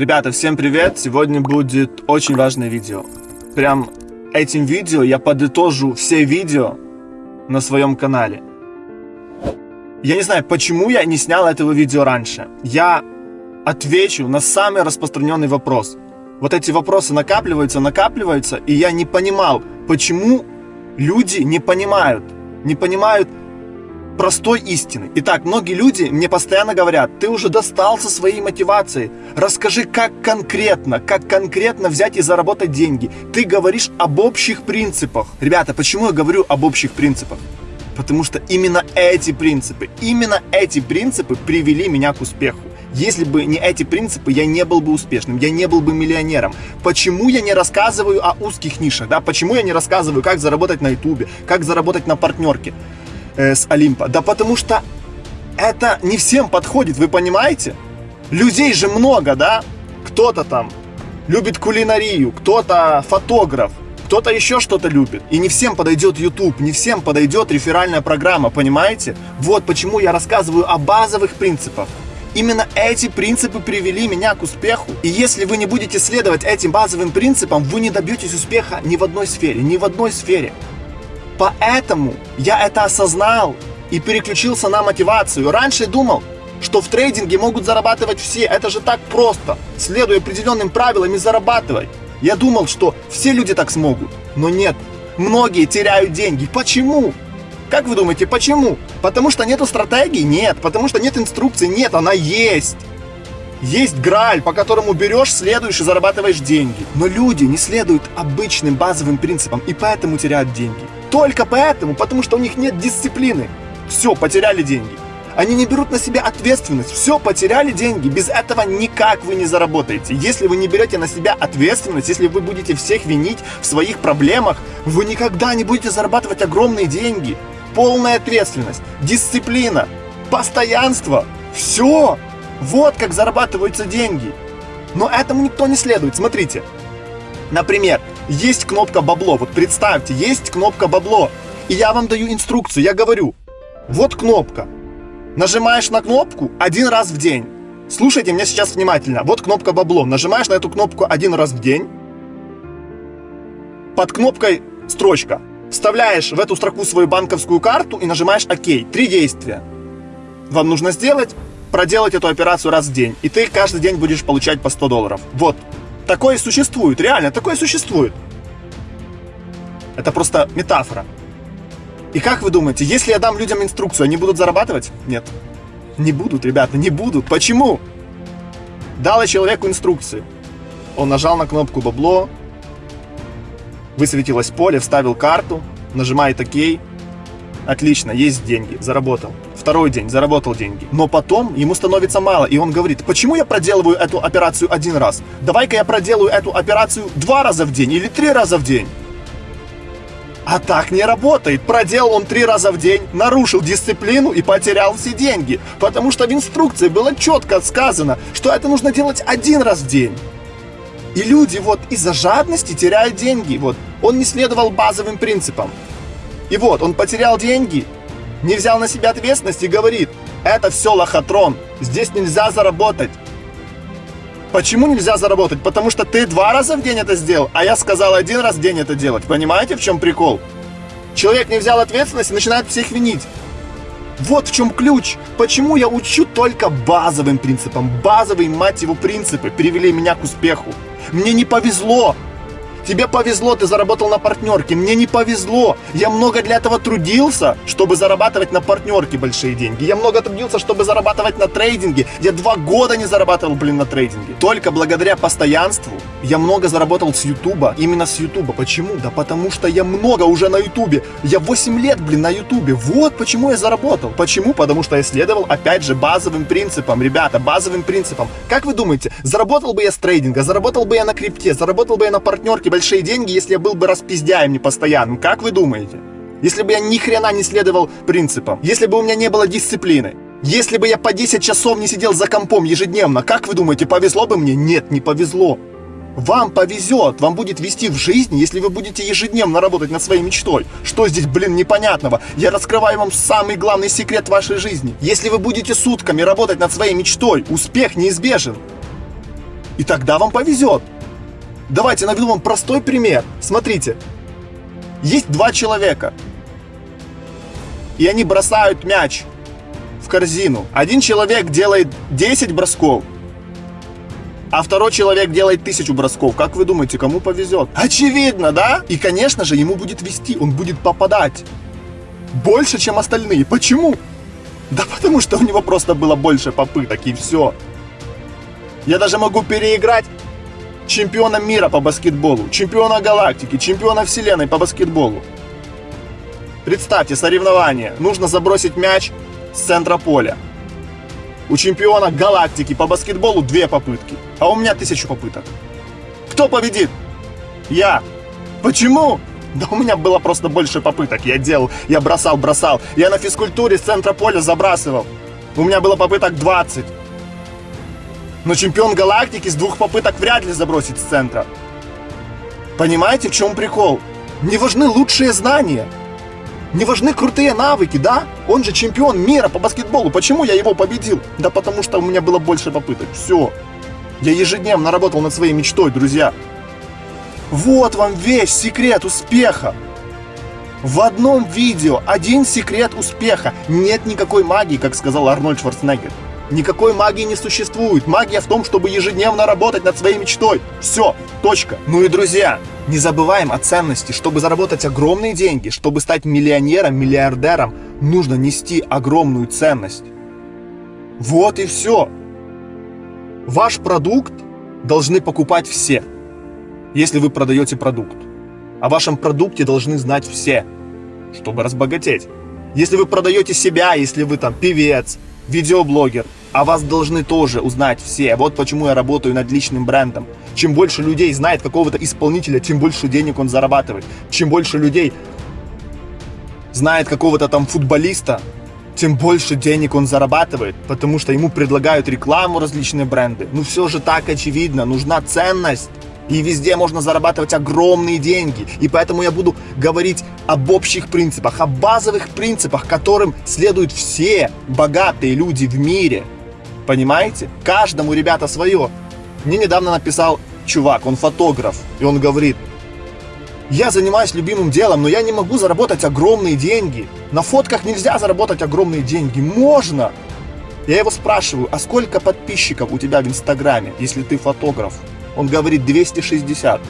Ребята, всем привет! Сегодня будет очень важное видео. Прям этим видео я подытожу все видео на своем канале. Я не знаю, почему я не снял этого видео раньше. Я отвечу на самый распространенный вопрос. Вот эти вопросы накапливаются, накапливаются, и я не понимал, почему люди не понимают, не понимают простой истины. Итак, многие люди мне постоянно говорят, ты уже достал со своей мотивацией, расскажи, как конкретно, как конкретно взять и заработать деньги. Ты говоришь об общих принципах. Ребята, почему я говорю об общих принципах? Потому что именно эти принципы, именно эти принципы привели меня к успеху. Если бы не эти принципы, я не был бы успешным, я не был бы миллионером. Почему я не рассказываю о узких нишах, да? Почему я не рассказываю, как заработать на ютубе, как заработать на партнерке? Э, с Олимпа? Да потому что это не всем подходит, вы понимаете? Людей же много, да? Кто-то там любит кулинарию, кто-то фотограф, кто-то еще что-то любит. И не всем подойдет YouTube, не всем подойдет реферальная программа, понимаете? Вот почему я рассказываю о базовых принципах. Именно эти принципы привели меня к успеху. И если вы не будете следовать этим базовым принципам, вы не добьетесь успеха ни в одной сфере, ни в одной сфере. Поэтому я это осознал и переключился на мотивацию. Раньше думал, что в трейдинге могут зарабатывать все. Это же так просто. Следуя определенным правилам и зарабатывать. Я думал, что все люди так смогут. Но нет. Многие теряют деньги. Почему? Как вы думаете, почему? Потому что нету стратегии? Нет. Потому что нет инструкции? Нет, она есть. Есть граль, по которому берешь, следуешь и зарабатываешь деньги. Но люди не следуют обычным базовым принципам и поэтому теряют деньги. Только поэтому, потому что у них нет дисциплины. Все, потеряли деньги. Они не берут на себя ответственность. Все, потеряли деньги. Без этого никак вы не заработаете. Если вы не берете на себя ответственность, если вы будете всех винить в своих проблемах, вы никогда не будете зарабатывать огромные деньги. Полная ответственность, дисциплина, постоянство. Все. Вот как зарабатываются деньги. Но этому никто не следует. Смотрите. Например, есть кнопка бабло. Вот представьте, есть кнопка бабло. И я вам даю инструкцию, я говорю, вот кнопка. Нажимаешь на кнопку один раз в день. Слушайте меня сейчас внимательно. Вот кнопка бабло. Нажимаешь на эту кнопку один раз в день. Под кнопкой строчка. Вставляешь в эту строку свою банковскую карту и нажимаешь ОК. Три действия. Вам нужно сделать, проделать эту операцию раз в день. И ты каждый день будешь получать по 100 долларов. Вот. Такое существует, реально, такое существует. Это просто метафора. И как вы думаете, если я дам людям инструкцию, они будут зарабатывать? Нет. Не будут, ребята, не будут. Почему? Дал я человеку инструкцию. Он нажал на кнопку бабло, высветилось поле, вставил карту, нажимает ОК. Отлично, есть деньги, заработал. Второй день, заработал деньги. Но потом ему становится мало, и он говорит, почему я проделываю эту операцию один раз? Давай-ка я проделаю эту операцию два раза в день или три раза в день. А так не работает. Проделал он три раза в день, нарушил дисциплину и потерял все деньги. Потому что в инструкции было четко сказано, что это нужно делать один раз в день. И люди вот из-за жадности теряют деньги. Вот он не следовал базовым принципам. И вот он потерял деньги, не взял на себя ответственность и говорит, это все лохотрон, здесь нельзя заработать. Почему нельзя заработать? Потому что ты два раза в день это сделал, а я сказал один раз в день это делать. Понимаете, в чем прикол? Человек не взял ответственность и начинает всех винить. Вот в чем ключ. Почему я учу только базовым принципам. Базовые, мать его, принципы привели меня к успеху. Мне не повезло. Тебе повезло, ты заработал на партнерке. Мне не повезло. Я много для этого трудился, чтобы зарабатывать на партнерке большие деньги. Я много трудился, чтобы зарабатывать на трейдинге. Я два года не зарабатывал, блин, на трейдинге. Только благодаря постоянству я много заработал с Ютуба. Именно с Ютуба. Почему? Да потому что я много уже на Ютубе. Я 8 лет, блин, на Ютубе. Вот почему я заработал. Почему? Потому что я следовал, опять же, базовым принципам. Ребята, базовым принципам. Как вы думаете, заработал бы я с трейдинга, заработал бы я на крипте, заработал бы я на партнерке большие деньги, если я был бы распиздяем непостоянным. Как вы думаете? Если бы я ни хрена не следовал принципам, если бы у меня не было дисциплины, если бы я по 10 часов не сидел за компом ежедневно, как вы думаете, повезло бы мне? Нет, не повезло. Вам повезет, вам будет вести в жизни, если вы будете ежедневно работать над своей мечтой. Что здесь, блин, непонятного? Я раскрываю вам самый главный секрет вашей жизни. Если вы будете сутками работать над своей мечтой, успех неизбежен. И тогда вам повезет. Давайте наведу вам простой пример. Смотрите, есть два человека, и они бросают мяч в корзину. Один человек делает 10 бросков, а второй человек делает тысячу бросков. Как вы думаете, кому повезет? Очевидно, да? И, конечно же, ему будет вести, он будет попадать. Больше, чем остальные. Почему? Да потому что у него просто было больше попыток, и все. Я даже могу переиграть чемпиона мира по баскетболу, чемпиона галактики, чемпиона вселенной по баскетболу. Представьте, соревнование. Нужно забросить мяч с центра поля. У чемпиона галактики по баскетболу две попытки, а у меня тысячу попыток. Кто победит? Я. Почему? Да у меня было просто больше попыток. Я делал, я бросал, бросал. Я на физкультуре с центра поля забрасывал. У меня было попыток 20. Но чемпион галактики с двух попыток вряд ли забросит с центра. Понимаете, в чем прикол? Не важны лучшие знания. Не важны крутые навыки, да? Он же чемпион мира по баскетболу. Почему я его победил? Да потому что у меня было больше попыток. Все. Я ежедневно работал над своей мечтой, друзья. Вот вам весь секрет успеха. В одном видео один секрет успеха. Нет никакой магии, как сказал Арнольд Шварценеггер. Никакой магии не существует. Магия в том, чтобы ежедневно работать над своей мечтой. Все, точка. Ну и друзья, не забываем о ценности. Чтобы заработать огромные деньги, чтобы стать миллионером, миллиардером, нужно нести огромную ценность. Вот и все. Ваш продукт должны покупать все, если вы продаете продукт. О вашем продукте должны знать все, чтобы разбогатеть. Если вы продаете себя, если вы там певец, видеоблогер, о вас должны тоже узнать все. Вот почему я работаю над личным брендом. Чем больше людей знает какого-то исполнителя, тем больше денег он зарабатывает. Чем больше людей знает какого-то там футболиста, тем больше денег он зарабатывает, потому что ему предлагают рекламу различные бренды. Ну все же так очевидно, нужна ценность. И везде можно зарабатывать огромные деньги. И поэтому я буду говорить об общих принципах, о базовых принципах, которым следуют все богатые люди в мире. Понимаете? Каждому, ребята, свое. Мне недавно написал чувак, он фотограф, и он говорит, я занимаюсь любимым делом, но я не могу заработать огромные деньги. На фотках нельзя заработать огромные деньги. Можно. Я его спрашиваю, а сколько подписчиков у тебя в Инстаграме, если ты фотограф? Он говорит 260.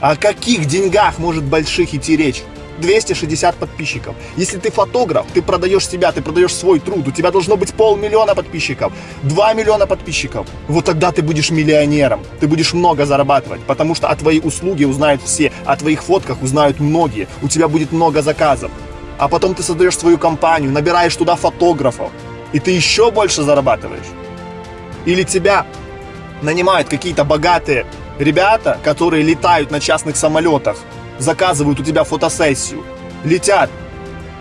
О каких деньгах может больших идти речь? 260 подписчиков. Если ты фотограф, ты продаешь себя, ты продаешь свой труд, у тебя должно быть полмиллиона подписчиков, 2 миллиона подписчиков. Вот тогда ты будешь миллионером, ты будешь много зарабатывать, потому что о твоей услуге узнают все, о твоих фотках узнают многие, у тебя будет много заказов. А потом ты создаешь свою компанию, набираешь туда фотографов, и ты еще больше зарабатываешь. Или тебя нанимают какие-то богатые ребята, которые летают на частных самолетах, заказывают у тебя фотосессию, летят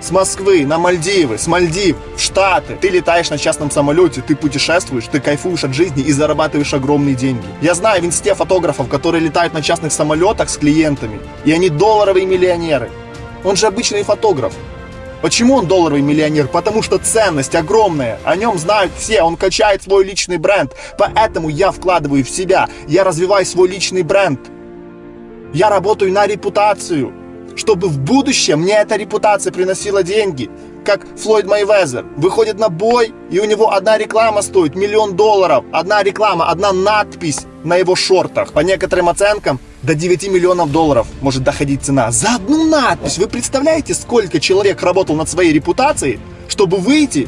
с Москвы на Мальдивы, с Мальдив в Штаты. Ты летаешь на частном самолете, ты путешествуешь, ты кайфуешь от жизни и зарабатываешь огромные деньги. Я знаю в инсте фотографов, которые летают на частных самолетах с клиентами, и они долларовые миллионеры. Он же обычный фотограф. Почему он долларовый миллионер? Потому что ценность огромная, о нем знают все, он качает свой личный бренд. Поэтому я вкладываю в себя, я развиваю свой личный бренд. Я работаю на репутацию, чтобы в будущем мне эта репутация приносила деньги. Как Флойд Майвезер выходит на бой, и у него одна реклама стоит миллион долларов. Одна реклама, одна надпись на его шортах. По некоторым оценкам, до 9 миллионов долларов может доходить цена. За одну надпись. Вы представляете, сколько человек работал над своей репутацией, чтобы выйти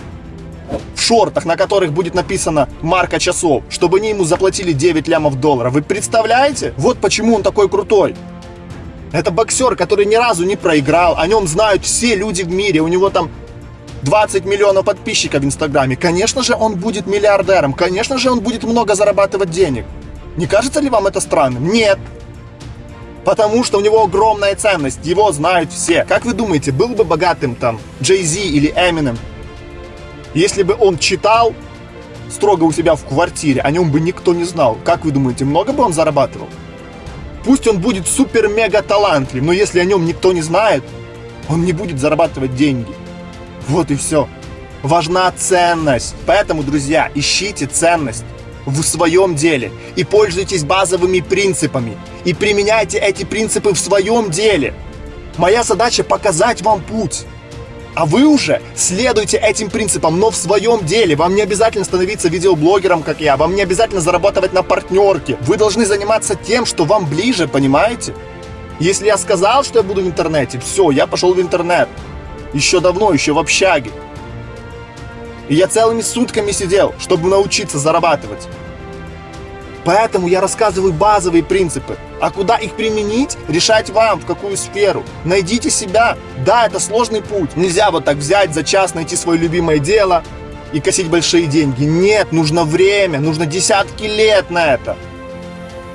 в шортах, на которых будет написано марка часов, чтобы они ему заплатили 9 лямов долларов. Вы представляете? Вот почему он такой крутой. Это боксер, который ни разу не проиграл, о нем знают все люди в мире, у него там 20 миллионов подписчиков в Инстаграме. Конечно же, он будет миллиардером, конечно же, он будет много зарабатывать денег. Не кажется ли вам это странным? Нет. Потому что у него огромная ценность, его знают все. Как вы думаете, был бы богатым там Джей Зи или Эминем, если бы он читал строго у себя в квартире, о нем бы никто не знал. Как вы думаете, много бы он зарабатывал? Пусть он будет супер-мега талантлив, но если о нем никто не знает, он не будет зарабатывать деньги. Вот и все. Важна ценность. Поэтому, друзья, ищите ценность. в своем деле и пользуйтесь базовыми принципами и применяйте эти принципы в своем деле. Моя задача показать вам путь. А вы уже следуйте этим принципам, но в своем деле. Вам не обязательно становиться видеоблогером, как я. Вам не обязательно зарабатывать на партнерке. Вы должны заниматься тем, что вам ближе, понимаете? Если я сказал, что я буду в интернете, все, я пошел в интернет. Еще давно, еще в общаге. И я целыми сутками сидел, чтобы научиться зарабатывать. Поэтому я рассказываю базовые принципы. А куда их применить, решать вам, в какую сферу. Найдите себя. Да, это сложный путь. Нельзя вот так взять за час, найти свое любимое дело и косить большие деньги. Нет, нужно время, нужно десятки лет на это.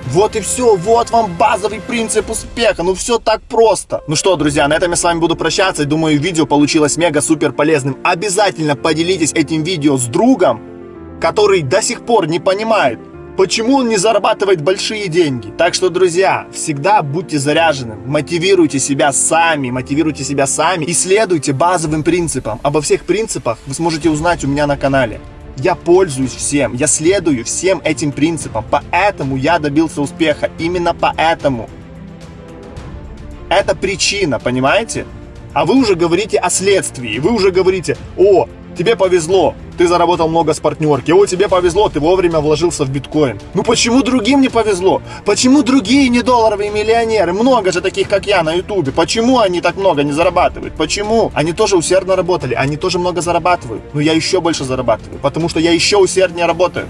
Вот и все, вот вам базовый принцип успеха, ну все так просто. Ну что, друзья, на этом я с вами буду прощаться, думаю, видео получилось мега-супер полезным. Обязательно поделитесь этим видео с другом, который до сих пор не понимает, почему он не зарабатывает большие деньги. Так что, друзья, всегда будьте заряжены, мотивируйте себя сами, мотивируйте себя сами и следуйте базовым принципам. Обо всех принципах вы сможете узнать у меня на канале. Я пользуюсь всем, я следую всем этим принципам, поэтому я добился успеха, именно поэтому. Это причина, понимаете? А вы уже говорите о следствии, вы уже говорите, о, Тебе повезло, ты заработал много с партнерки. О, тебе повезло, ты вовремя вложился в биткоин. Ну почему другим не повезло? Почему другие не долларовые миллионеры? Много же таких, как я, на ютубе. Почему они так много не зарабатывают? Почему? Они тоже усердно работали, они тоже много зарабатывают. Но я еще больше зарабатываю, потому что я еще усерднее работаю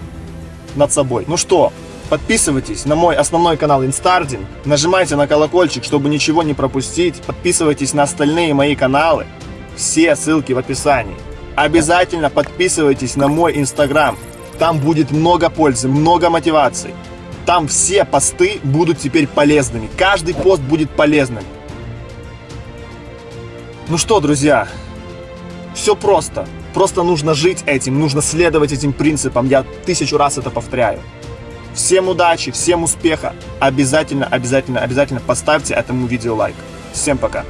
над собой. Ну что, Подписывайтесь на мой основной канал Инстардин, нажимайте на колокольчик, чтобы ничего не пропустить, подписывайтесь на остальные мои каналы, все ссылки в описании. Обязательно подписывайтесь на мой инстаграм. Там будет много пользы, много мотивации. Там все посты будут теперь полезными. Каждый пост будет полезным. Ну что, друзья, все просто. Просто нужно жить этим, нужно следовать этим принципам. Я тысячу раз это повторяю. Всем удачи, всем успеха. Обязательно, обязательно, обязательно поставьте этому видео лайк. Всем пока.